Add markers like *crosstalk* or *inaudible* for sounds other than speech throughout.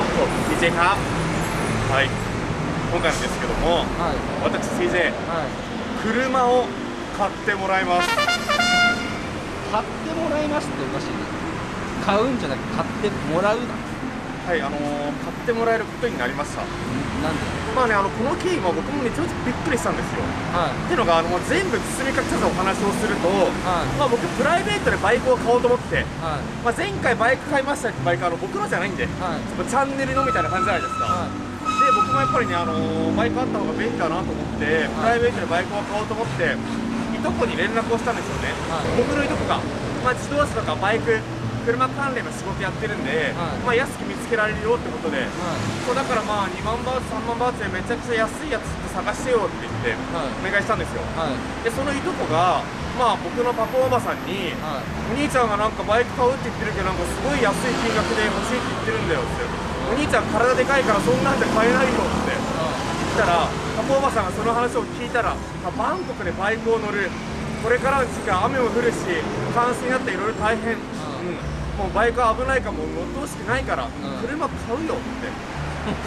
ーと DJ ーは。い。今回なんですけども、はい、私 CJ、はい、車を買ってもらいます。買ってもらいますっておかしい買うんじゃなくて買ってもらうな。はいあのー買ってもらえることになりました。なんで？まあねあのこの経緯も僕もね正直びっくりしたんですよ。はい。っていうのがあのもう全部包み隠さずお話をすると、はい。まあ、僕プライベートでバイクを買おうと思って、はい。まあ、前回バイク買いましたってバイクあの僕のじゃないんで、はい。チャンネルのみたいな感じじゃないですか、はで僕もやっぱりね、あのーバイクあった方が便利だなと思って、プライベートでバイクを買おうと思っていとこに連絡をしたんですよね、はい。僕のいとこが、まあ、自動車とかバイク車関連の仕事やってるんで、はい。まあ、安く見つけられるよってことで、いはい。そうだからまあ2万バーツ3万バーツでめちゃくちゃ安いやつって探してよって言ってはい。お願いしたんですよ。はい。でそのいとこがまあ僕のパパおばさんにはい。お兄ちゃんがなんかバイク買うって言ってるけどなんかすごい安い金額で欲しいって言ってるんだよってお兄ちゃん体でかいからそんなんで買えないよって言ったらパパおばさんがその話を聞いたら、まあバンコクでバイクを乗る。これからの時期間雨も降るし冠水になっていろいろ大変、うん、もうバイクは危ないからもう乗ってほしくないから、車買うよって。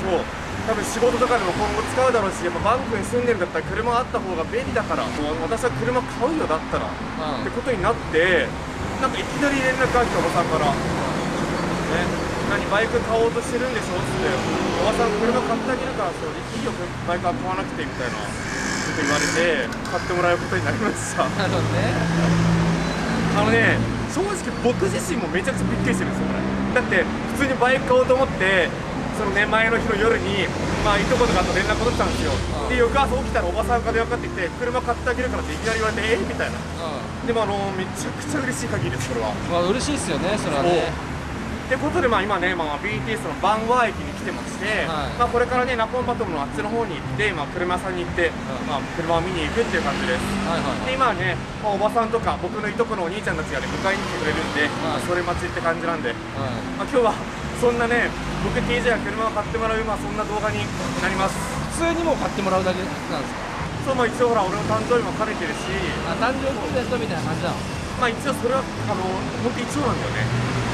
そう。多分仕事とかでも今後使うだろうしやっぱバンコクに住んでるんだったら車あった方が便利だからもう私は車買うよだったら、ってことになってなんかいきなり連絡が来ておばさんから「ね、何バイク買おうとしてるんでしょ?」って「おばさん車買ってあげるからそういいよバイクは買わなくて」みたいなこと言われて買ってもらうことになりました。なるほどね。あのね正直僕自身もめちゃくちゃびっくりしてるんですよこれ。だって普通にバイク買おうと思ってそのね前の日の夜にまあいとことかと連絡取ってたんですよ。うん。で翌朝起きたらおばさんから電話かかってきて車買ってあげるからっていきなり言われてえみたいな。うでもあのめちゃくちゃ嬉しい限りですこれは。んまあ嬉しいっすよねそれはねってことでまあ今ね、まあ、BTS のバンワー駅に来てまして、はい。まあ、これからねナポンパトムのあっちの方に行って、まあ、車屋さんに行って、んまあ、車を見に行くっていう感じです。はいはいで今はね、まあ、おばさんとか僕のいとこのお兄ちゃんたちがね迎えに来てくれるんで、まあそれ待ちって感じなんで、はい。まあ、今日はそんなね僕 TJ が車を買ってもらう、まあ、そんな動画になります。普通にもう買ってもらうだけなんですか？そうまあ一応ほら俺の誕生日も兼ねてるし。あ誕生日プレゼントみたいな感じなの？まあ一応それはあの本当一応なんだよね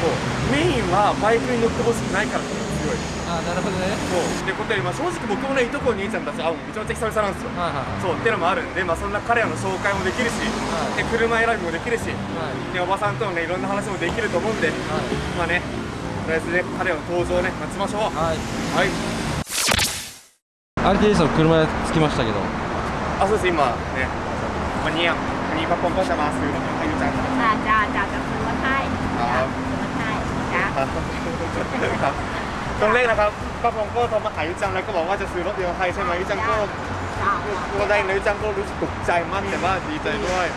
そうメインはバイクに乗ってほしくないからっていうのが強いあなるほどねそうってことで、まあ、正直僕もねいとこお兄ちゃんたち会うのめちゃめちゃ久々なんですよはいはいはいそうっていうのもあるんで、まあ、そんな彼らの紹介もできるし、はいで車選びもできるしはいでおばさんとのねいろんな話もできると思うんで、はいまあねとりあえずね彼らの登場をね待ちましょうはいはい RTS の車着きましたけどあそうです今ねวันนี้วันนี้ป้าปงก็จะมาซื้อรถให้ยูจังครับ จ้าจ้าจ้าจะซื้อมาให้จ้า ครับซื้อมาให้จ้าครับตรงเลขนะครับป้าปงก็โทรมาหายูจังแล้วก็บอกว่าจะซื้อรถยนต์ให้ใช่ไหมยูจังก็จ้าก็ได้นะยูจังก็รู้สึกตกใจมากแต่ว่าดีใจด้วย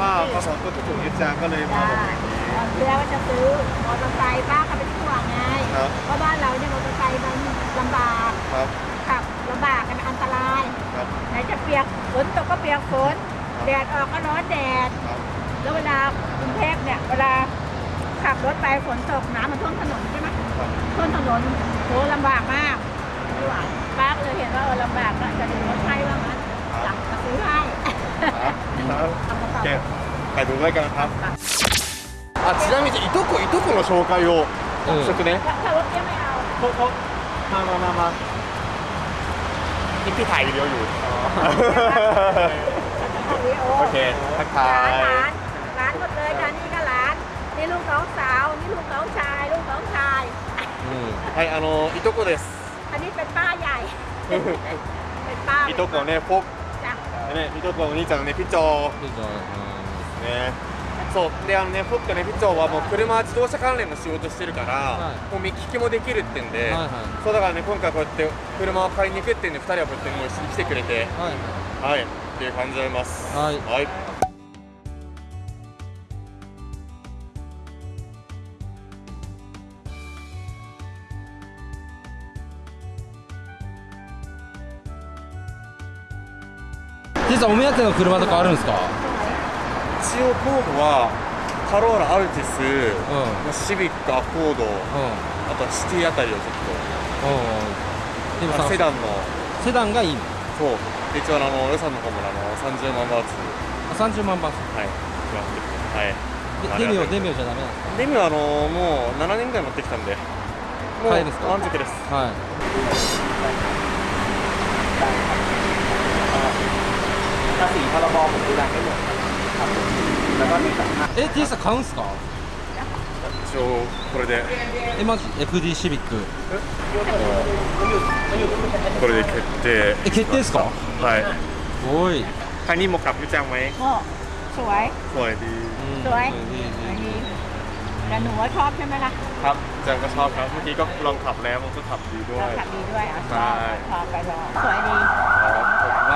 ว่าป้าปงก็ถูกยูจังก็เลยมาจ้าบอกอย่างนี้เรือว่าจะซื้อมอเตอร์ไซค์ป้าเขาเป็นห่วงไงครับเพราะบ้านเราเนี่ยมอเตอร์ไซค์มันลำบากครับขับลำบากมันอันตรายครับไหนจะเปียกฝนตกก็เปียกฝนครับแดดออกก็ร้อนแดดครับแล้วเวลากรุงเทพเนี่ยเวลา ขับรถไปฝนตกน้ำมันท่วมถนนใช่ไหม ครับ ท่วมถนนโหลำบากมากไม่ไหวป้าก็เลยเห็นว่าเออลำบากก็จะดูรถให้ว่างั้นอยากจะซื้อให้ ครับโอเคไปดูด้วยกันนะครับあちなみにいとこいとこの紹介をうんちょっとね ถ้าถ้ารถเนี้ยไม่เอา เขาเขามามามามานี่พี่ถ่ายวิดีโออยู่ โอเคทักทา ร้าย น นี่ลูกน้องสาว นี่ลูกน้องชาย ลูกน้องชาย うんはいあのいとこです อันนี้เป็นป้าใหญ่ เป็นป้าย とこねポッ จ้ะ ねいとこのお兄ちゃんのねピチョいいじゃんねそうであのねポッとねピチョはもう車自動車関連の仕事してるから、はいもう見聞きもできるってんで、はいはいそうだからね今回こうやって車を買いに行くってんで2人はこうやってもう一緒に来てくれてはいはいっていう感じでございますはいはい 実はお目当ての車とかあるんですか？一応候補はカローラアルティス、うん。シビックアコードうあとはシティあたりをちょっんうん。でもセダンの。セダンがいいの？そう。で一応あの予算の方もあの30万バーツ。あ30万バーツ。はい。決まっててはいデミオデミオじゃダメなんですか？デミはあのもう7年ぐらい乗ってきたんで。ももう満足です。はい ภาษีพรบผมดูแลให้หมดครับแล้วก็มีสัมภาษณ์ え T さん買うんすか一応これでえマジ FD シビックこれで決定え決定ですかはいすごい、คันนี้เหมาะกับยูจังไหม โอ้สวย สวยดี สวย ดี อันนี้แต่หนูว่าชอบใช่ไหมล่ะ ครับจังก็ชอบครับเมื่อกี้ก็ลองขับแล้วมันก็ขับดีด้ว เรา ย ขับดีด้วยอ่ะช ใช่ อบชอบไปลองสวยดี ครับขอบคุณม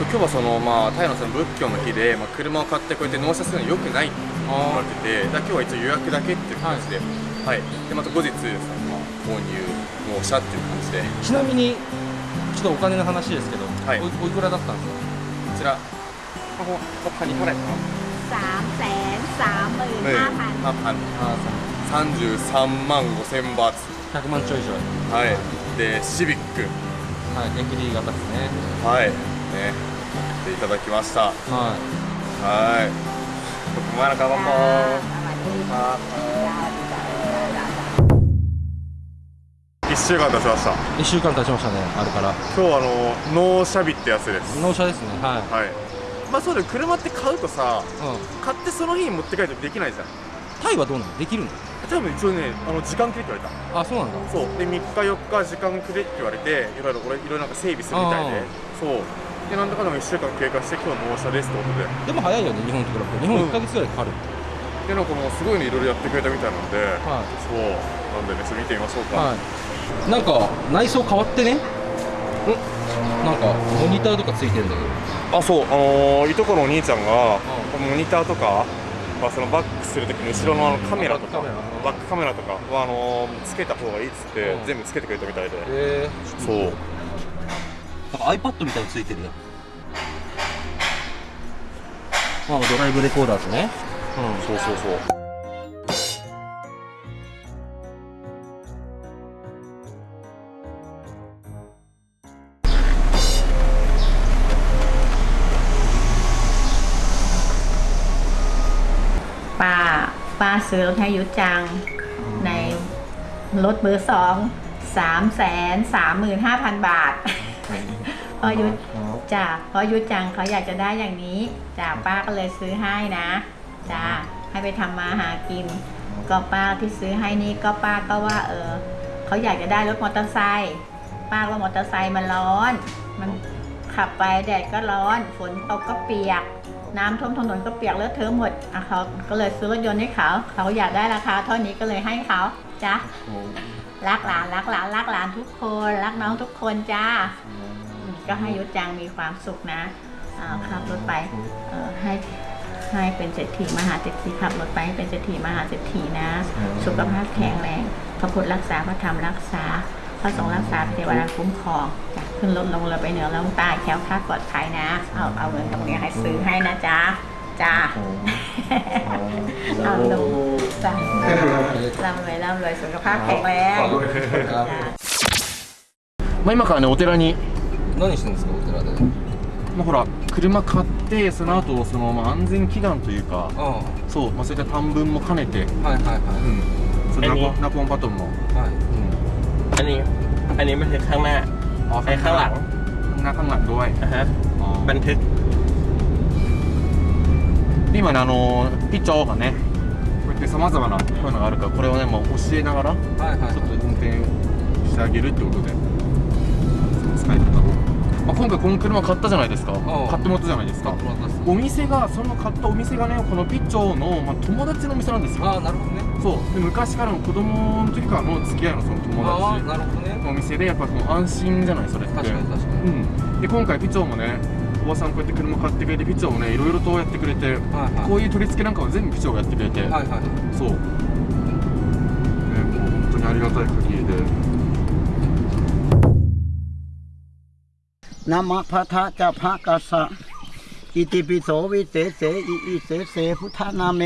今日はその、まあ、タイのその仏教の日で、まあ、車を買ってこうやって納車するのよくないって言われててだ今日は一応予約だけっていう感じで,、はい、はい、でまた後日です、ね、まあ、購入納車っていう感じで。ちなみにちょっとお金の話ですけど、はい、おおいくらだったんですか？こちら。ここここにこれ。33万5000バーツ。100万兆以上。はい。でシビック。はい、エクリー型ですね。はい、ね。っていただきました。はい。はい。僕もらかばん1週間経ちました。一週間経ちましたねあるから。今日あの納車日ってやつです。納車ですねはい、はい、まあそうだ車って買うとさ、うん、買ってその日に持って帰るとできないじゃん。タイはどうなの？できるの？多分一応ねあの時間くれって言われた。あそうなんだ。そう。で三日四日時間くれって言われていろいろれいろいろなんか整備するみたいで。そう。でなんだかんだ1週間経過して今日納車ですってことで。でも早いよね日本と比べて。日本1ヶ月ぐらいかかる、でなんかもうすごいのいろいろやってくれたみたいなので、はい。そう。なんでねちょっと見てみましょうか、はい。なんか内装変わってね？なんかモニターとかついてんだけど。あそう。あのーいとこのお兄ちゃんが、モニターとか、まあ、そのバックするときに後ろのカメラとか。バックカメラ。とかはあのーつけた方がいいっつって、うん。全部つけてくれたみたいで、そうなんか iPad みたいについてるよまあドライブレコーダーとねそうそうそうป้าป้าซื้อรถให้ยุจังในรถเบอร์สองสามแสนสามหมื่นห้าพันบาท พอยุจ้ะเพราะยุจังเขาอยากจะได้อย่างนี้จ้ะป้าก็เลยซื้อให้นะจ้ะให้ไปทำมาหากิน ก็ป้าที่ซื้อให้นี่ก็ป้าก็ว่า เออเขาอยากจะได้รถมอเตอร์ไซค์ป้าว่ามอเตอร์ไซค์มันร้อน มันขับไปแดดก็ร้อน ฝนตกก็เปียก น้ำท่วมถนนก็เปียกเลอะเทอะหมดอะเขาก็เลยซื้อรถยนต์ให้เขา เขาอยากได้ราคาเท่านี้ก็เลยให้เขาจ้ะรักหลานรักหลานรักหลานทุกคน รักน้องทุกคนจ้า ก็ให้ยุศจังมีความสุขนะขับรถไปให้ให้เป็นเศรษฐีมหาเศรษฐีขับรถไปเป็นเศรษฐีมหาเศรษฐีนะ สุขภาพแข็งแรงพระพุทธรักษาพระธรรมรักษาพระสงฆ์รักษาเทวดาคุ้มครองจาขึ้นรถลงเราไปเหนือลงใต้แค้วคลาดปลอดภัยนะ เอาเอาเงินตรงนี้ให้ซื้อให้นะจ๊ะจ้าเอาลงจ้าร่ำรวยร่ำรวยสุขภาพแข็งแรงไม่มาก่อนในโอเตลนี้ 何してんですかお寺でまあ、ほら車買ってその後そのまあ安全祈願というかあそう、まあ、そういった短文も兼ねて、あはいはいはうん、そのナอันนี้ポナポンバトンも、いはいอันนี้ อันนี้มันคือข้างหน้า あ ไอ้ข้างหลัง ข้างหน้าข้างหลังด้วย อ่ะฮะ บันทึก で今ねあのピッチャーがねこうやってさまざまなこういうのがあるからこれをねもう教えながらちはいはいょっと運転してあげるってことでその使い方を、 まあ、今回この車買ったじゃないですか。ん。買ってもらったじゃないですか。お店がその買ったお店がねこのピッチョーの、まあ、友達のお店なんですよ。ああなるほどね。そう。で昔からの子供の時からの付き合いのその友達なるほどね。のお店でやっぱもう安心じゃないそれって。確かに確かに。うん。で今回ピッチョーもねおばさんこうやって車買ってくれてピッチョーもねいろいろとやってくれてはいはい。こういう取り付けなんかも全部ピッチョーがやってくれて、はいはい。そう、ね、もう本当にありがたい限り นะมะพะทะจะพะกัสสะอิติปิโสวิเศษเสอิอิเสเสพุทธนาเม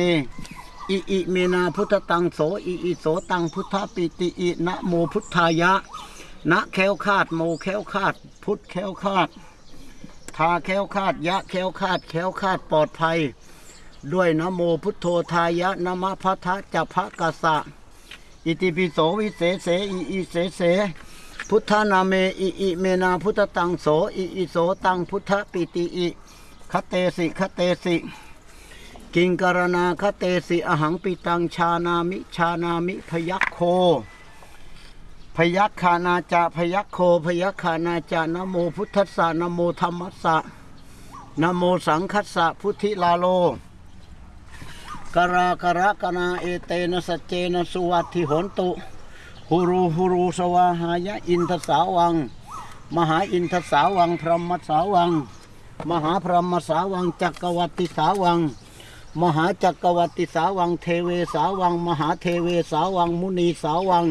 อิอิเมนาพุทธตังโสอิอิโสตังพุทธปิติอินะโมพุทธายะนะแควคาดโมแควคาด พุทธแควคาดทาแควคาดยะแควคาดแควคาดปลอดภัย ด้วยนะโมพุทโธทายะนะมะพะทะจะพะกัสสะอิติปิโสวิเศษเสอิอิเสเส พุทธนาเมอิอิเมนาพุทธตังโสอิอิโสตังพุทธปิติอิคเตสิคเตสิกิงกรณาคเตสิอหังปิตังชานามิชานามิพยัคโค พยัคขานาจาพยัคโคพยัคขานาจานโมพุทธัสสะนโมธรรมัสสะนโมสังคัสสะพุทธิลาโลกรากระกนาเอเตนะสเจนะสุวัติหนตุ หุรูหุรูสวาหายะอินทสาวัง มหาอินทสาวัง พรหมสาวัง มหาพรหมสาวังจักรวัติสาวัง มหาจักรวัติสาวัง เทเวสาวัง มหาเทเวสาวัง มุนีสาวัง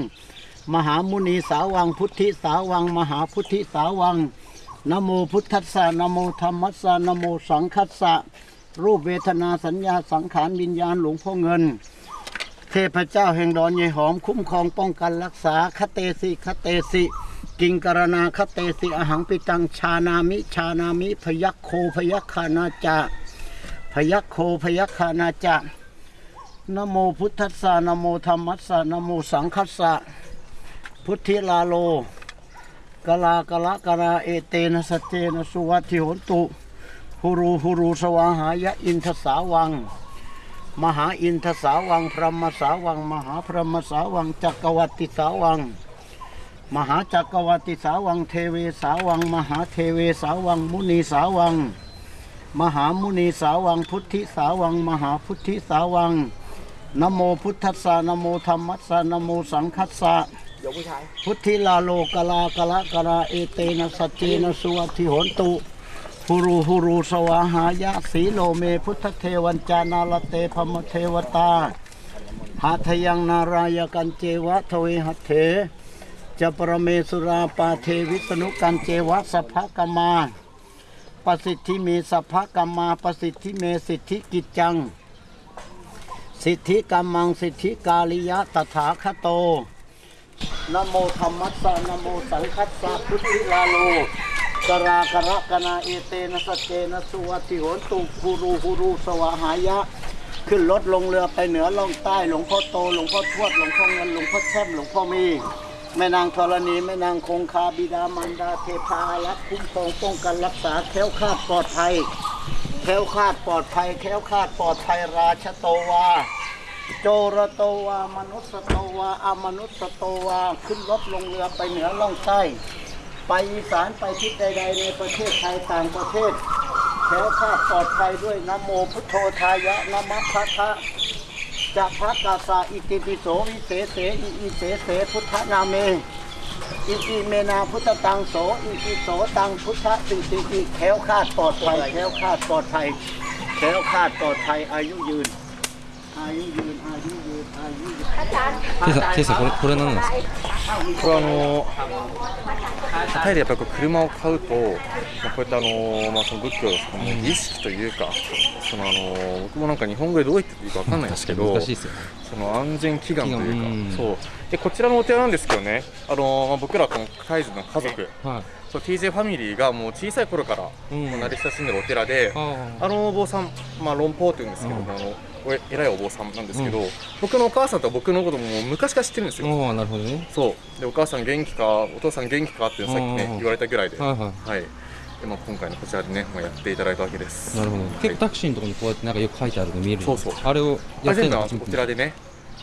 มหามุนีสาวัง พุทธิสาวัง มหาพุทธิสาวังนะโมพุทธัสสะนะโมธรรมัสสะนะโมสังคัสสะรูปเวทนาสัญญาสังขารวิญญาณหลวงพ่อเงิน เทพเจ้าแห่งดอนยายหอมคุ้มครองป้องกันรักษาคเตสิคเตสิกิงกรณาคเตสิอหังปิตังชานามิชานามิ พยัคโคพยัคขานาจาพยัคโคพยัคขานาจานโมพุทธัสสะนโมธรรมัสสะนโมสังคัสสะพุทธิลาโลกลากละกราเอเตนะสเจนะสุวัติโหนตุหุรูหุรูสวาหายะอินทสาวัง มหาอินทสาวังพรหมสาวัง มหาพรหมสาวังจักรวัติสาวัง มหาจักรวัติสาวัง เทเวสาวัง มหาเทเวสาวัง มุนีสาวัง มหามุนีสาวัง พุทธิสาวัง มหาพุทธิสาวังนะโมพุทธัสสะนะโมธรรมัสสะนะโมสังคัสสะพุทธิลาโลกลากละกราเอเตนะสัจเจนะสุวัติโหนตุ หุรูหุรูสวาหายะสีโลเมพุทธเทวันจานาลเตพมเทวตาหาทยังนารายกันเจวะทเวหัเถจะปรเมสุราปาเทวิสนุกันเจวะสัพพกมมาปสิทธิเมสัพพกมมาปสิทธิเมสิทธิกิจจัง สิทธิกรรมังสิทธิกาลิยะตถาคโตนโมธรรมัสสะนโมสังคัสสะพุทธิลาโล กรากระกนาเอเตนะสเจนะสุวัติโหนตุฮูรูฮูรูสวาหายะ ขึ้นรถลงเรือไปเหนือล่องใต้ หลวงพ่อโต หลวงพ่อทวด หลวงพ่อเงิน หลวงพ่อแช่มหลวงพ่อมี แม่นางธรณี แม่นางคงคาบิดามารดาเทพารักคุ้มครองป้องกันรักษาแคล้วคลาดปลอดภัย แคล้วคลาดปลอดภัย แคล้วคลาดปลอดภัยราชโตวาโจรโตวามนุษย์โตวาอมนุษย์โตวา ขึ้นรถลงเรือไปเหนือล่องใต้ ไปอีสานไปทิศใด ๆ ในประเทศไทยต่างประเทศแคล้วคลาดปลอดภัยด้วยนะโมพุทโธทายะนะมะพะทะจะพระกาสาอิติปิโสวิเศษเสอิอิเสเสพุทธนาเมอิอิเมนาพุทธตังโสอิอิโสตังพุทธสิติอิแคล้วคาดปลอดภัยแคล้วคาดปลอดภัยแคล้วคาดปลอดภัยอายุยืน อายุยืนอายุยืนอายุยืน テイさんこれこれ何なんですか？これあのタイでやっぱりこう車を買うと、まあ、こういったあの、まあ、その仏教のその儀式というか、そのあの僕もなんか日本語でどう言っていいかわかんないんですけど難しいですよね。その安全祈願というかそうでこちらのお寺なんですけどね。あの、まあ、僕らこのカイズの家族。はい。そう TJ ファミリーがもう小さい頃からうん。慣れ親しんでるお寺で、ああのお坊さん、まあ、論法って言うんですけども、あのお偉いお坊さんなんですけど、僕のお母さんと僕のことも昔から知ってるんですあよ。なるほどね。そう。でお母さん元気かお父さん元気かってさっきねうん。言われたぐらいで、はいははい。でまあ、今回のこちらでね、まあ、やっていただいたわけです。いなるほど、はい。結構タクシーのところにこうやってなんかよく書いてあるの見えるそうそうあれをやってるののお寺でね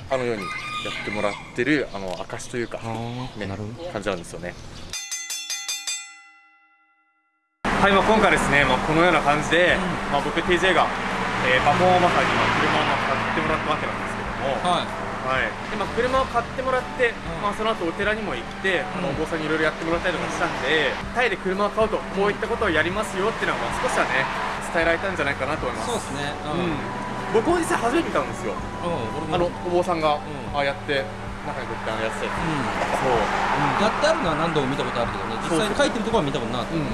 あのようにやってもらってるあの証というか、ねなるほど。感じなんですよね。はい、まあ、今回ですね、まあ、このような感じで、まあ、僕 TJ が、えーパフォーマーにまあ車をまあ買ってもらったわけなんですけども、はい。はい、でまあ、車を買ってもらって、まあ、その後お寺にも行って、あのお坊さんにいろいろやってもらったりとかしたんで、タイで車を買うとこういったことをやりますよっていうのは、まあ、少しはね伝えられたんじゃないかなと思います。そうですね。うん、僕も実際初めて見たんですよ。うん、あのお坊さんが、ん。ああやって中にこうやってあのやつうん。そう。やってあるのは何度も見たことあるけどね。実際に書いてるところは見たことなかった、うん、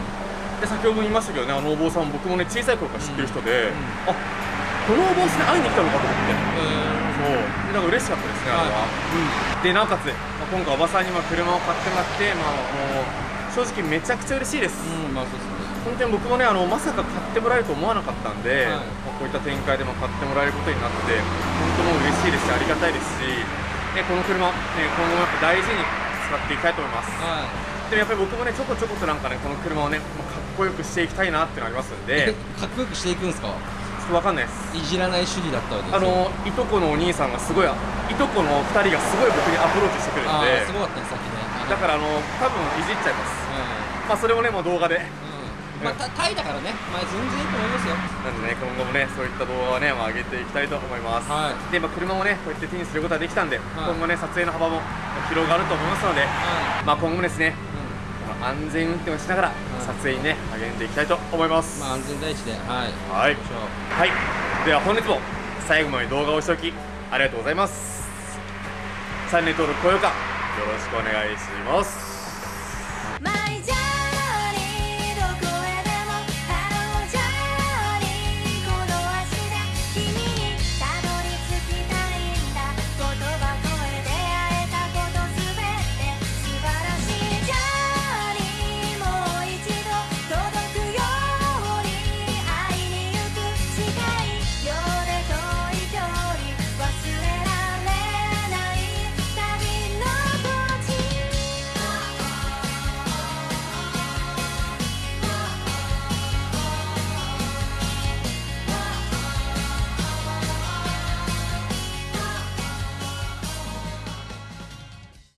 で先ほども言いましたけどねあのお坊さん僕もね小さい頃から知ってる人で、あこのお坊さんに会いに来たのかと思って。そう。でなんか嬉しかったですねあれは、うん。でなおかつ、まあ、今回おばさんにまあ車を買ってもらってまあもう正直めちゃくちゃ嬉しいです、うんまあそうですね本当に僕もねあのまさか買ってもらえると思わなかったんで、はい。まあこういった展開でも買ってもらえることになって本当もう嬉しいですしありがたいですし、ね、この車、ね、今後もやっぱ大事に使っていきたいと思います。はでもやっぱり僕もねちょこちょことなんかねこの車をねかっこよくしていきたいなっていうのありますんいで *laughs* かっこよくしていくんですか？ちょっとわかんないです。いじらない主義だったわけですあよのいとこのお兄さんがすごいいとこの2人がすごい僕にアプローチしてくるんあでーすごかったねさっきねだからあの多分いじっちゃいます。まあそれもねもう動画でうん、うん、まあたタイだからね。まあ全然いいと思いますよ。なんでね今後もねそういった動画をね、まあ、上げていきたいと思います、はい。で、まあ、車もねこうやって手にすることができたんで、い。今後ね撮影の幅も広がると思いますので、はまあ、今後もですねい、うん。安全運転をしながら撮影にね励んでいきたいと思います、まあ安全第一ではい。はい。はい。では本日も最後まで動画をしておきありがとうございます。チャンネル登録高評価よろしくお願いします